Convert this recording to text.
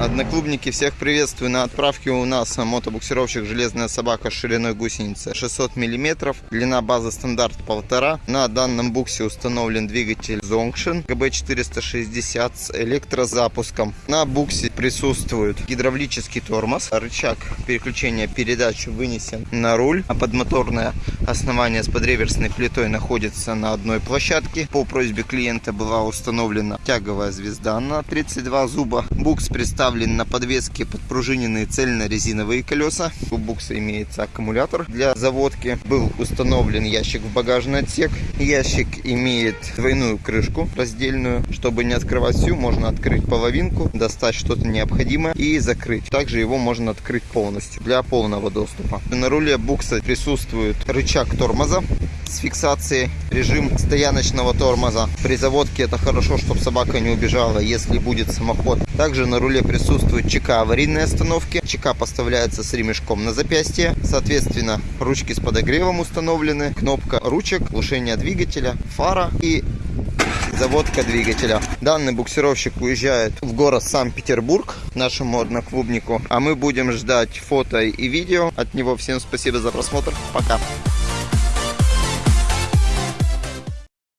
Одноклубники, всех приветствую. На отправке у нас мотобуксировщик «Железная собака» с шириной гусеницы 600 мм. Длина базы стандарт 1,5. На данном буксе установлен двигатель Zongshin GB460 с электрозапуском. На буксе присутствует гидравлический тормоз. Рычаг переключения передач вынесен на руль. А подмоторное основание с подреверсной плитой находится на одной площадке. По просьбе клиента была установлена тяговая звезда на 32 зуба. Букс представлен на подвеске подпружиненные цельно-резиновые колеса. У букса имеется аккумулятор для заводки. Был установлен ящик в багажный отсек. Ящик имеет двойную крышку раздельную. Чтобы не открывать всю, можно открыть половинку, достать что-то необходимое и закрыть. Также его можно открыть полностью для полного доступа. На руле букса присутствует рычаг тормоза с фиксацией, режим стояночного тормоза. При заводке это хорошо, чтобы собака не убежала, если будет самоход. Также на руле присутствует ЧК аварийной остановки. ЧК поставляется с ремешком на запястье. Соответственно, ручки с подогревом установлены. Кнопка ручек, глушение двигателя, фара и заводка двигателя. Данный буксировщик уезжает в город Санкт-Петербург, нашему одноклубнику. А мы будем ждать фото и видео от него. Всем спасибо за просмотр. Пока.